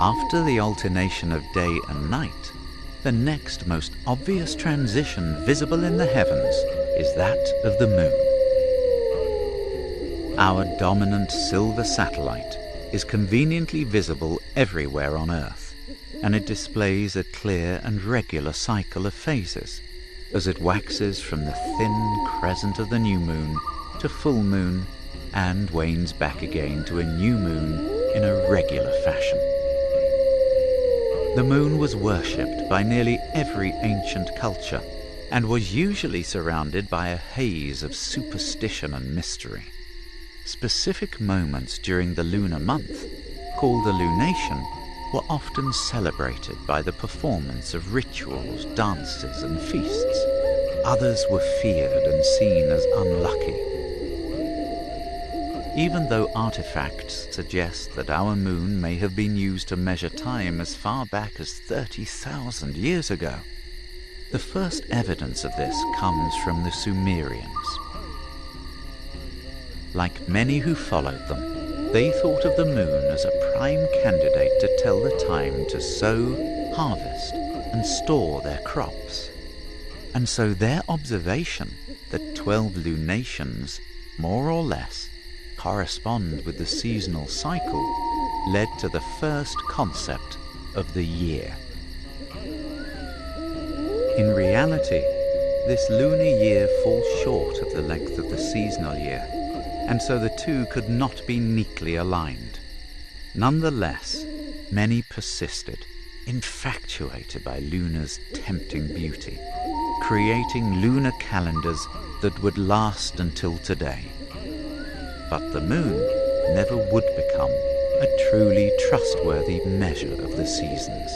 After the alternation of day and night, the next most obvious transition visible in the heavens is that of the moon. Our dominant silver satellite is conveniently visible everywhere on Earth, and it displays a clear and regular cycle of phases as it waxes from the thin crescent of the new moon to full moon and wanes back again to a new moon in a regular fashion. The moon was worshipped by nearly every ancient culture and was usually surrounded by a haze of superstition and mystery. Specific moments during the lunar month, called the lunation, were often celebrated by the performance of rituals, dances, and feasts. Others were feared and seen as unlucky. Even though artifacts suggest that our moon may have been used to measure time as far back as 30,000 years ago, the first evidence of this comes from the Sumerians. Like many who followed them, they thought of the moon as a prime candidate to tell the time to sow, harvest, and store their crops. And so their observation that 12 lunations, more or less, correspond with the seasonal cycle led to the first concept of the year. In reality, this lunar year falls short of the length of the seasonal year and so the two could not be neatly aligned. Nonetheless, many persisted, infatuated by Luna's tempting beauty, creating lunar calendars that would last until today. But the moon never would become a truly trustworthy measure of the seasons.